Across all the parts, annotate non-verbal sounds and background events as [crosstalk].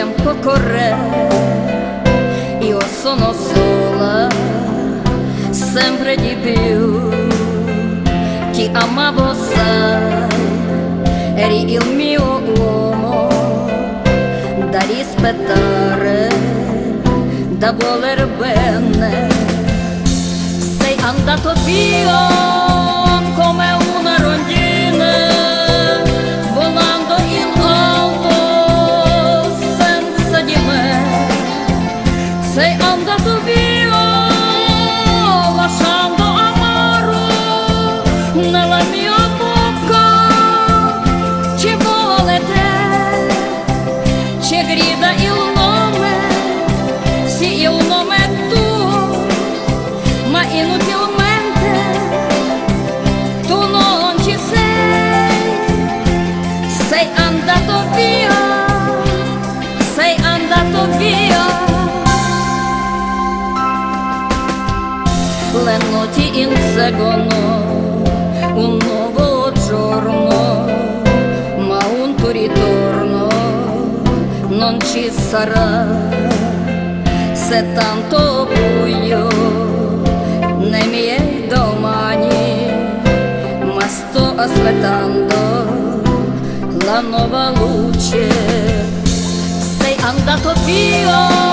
tempo corre, io sono sola, sempre di più. Ti amavo, sai, eri il mio uomo da rispettare, da voler bene. Sei andato via come una andato via, sei andato via. Le notti inseguono un nuovo giorno, ma un tuo ritorno non ci sarà. Se tanto buio nei miei domani, ma sto aspettando la nuova luce. Sei andato via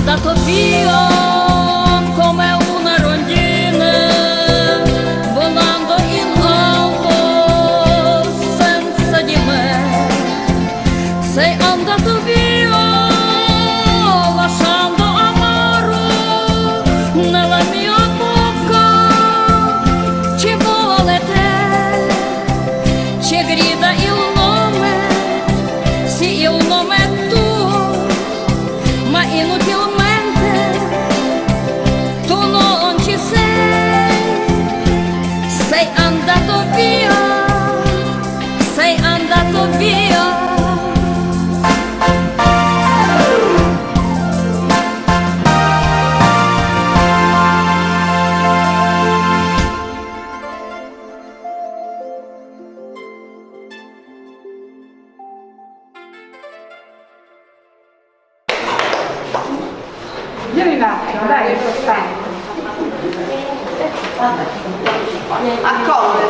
sei andato Vieni un attimo, dai, che sono stanco. Accomoda,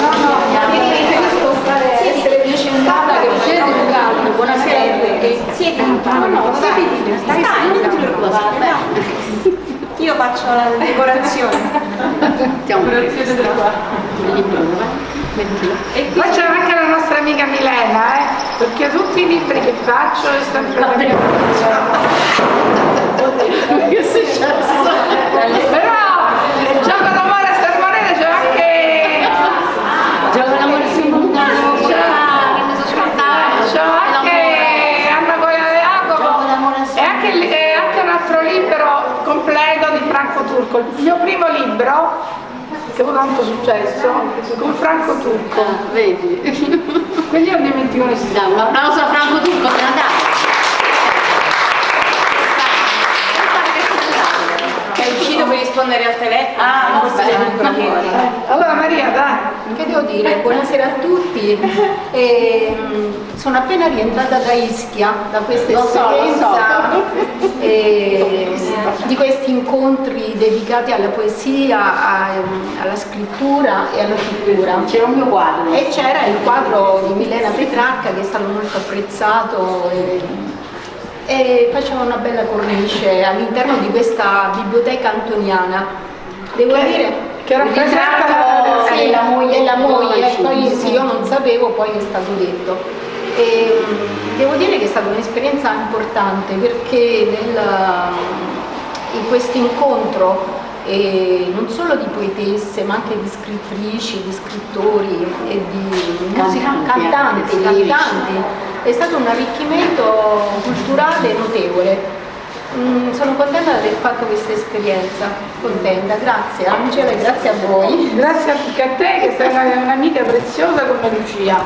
No, no, mi preferisco stare essere vicendata che siete educato. Buonasera a tutti. Siete No, no, stai stai non ti preoccupare, dai. Io faccio la decorazione. Decorazione del qua. E poi c'è anche la nostra amica Milena, eh? Perché tutti i libri che faccio è sempre la mia [laughs] Che è successo? Però il gioco d'amore a Sermonete c'è anche Gioco d'amore sul mondo, c'è anche Anna Goia De Jacopo e anche, il- e anche un altro libro completo di Franco Turco, il mio primo libro che ha avuto tanto successo con Franco Turco. Vedi? Quindi io non dimentico nessuno. Un applauso a Franco Turco, me la dai. Rispondere al telefono. Ah, ancora [laughs] fuori. Allora Maria, dai. Che devo dire? Buonasera a tutti. [laughs] Ehm, sono appena rientrata da Ischia, da questa Lo so, lo esperienza [laughs] eh, di questi incontri dedicati alla poesia, a- alla scrittura e alla pittura. C'era un mio quadro. E c'era il quadro di Milena Petrarca che è stato molto apprezzato e e faceva una bella cornice all'interno di questa biblioteca antoniana. Devo Che- dire che rappresenta la- sì, la moglie di moglie, poi sì, io non sapevo, poi è stato detto. E, mh, devo dire che è stata un'esperienza importante perché nel, in questo incontro eh, non solo di poetesse ma anche di scrittrici, di scrittori e di musica- Cantanti, cantanti, cantanti, è stato un arricchimento culturale notevole. Mm, sono contenta di aver fatto questa esperienza, contenta, grazie Angela e grazie a voi. Grazie anche a te che sei una- un'amica preziosa come Lucia.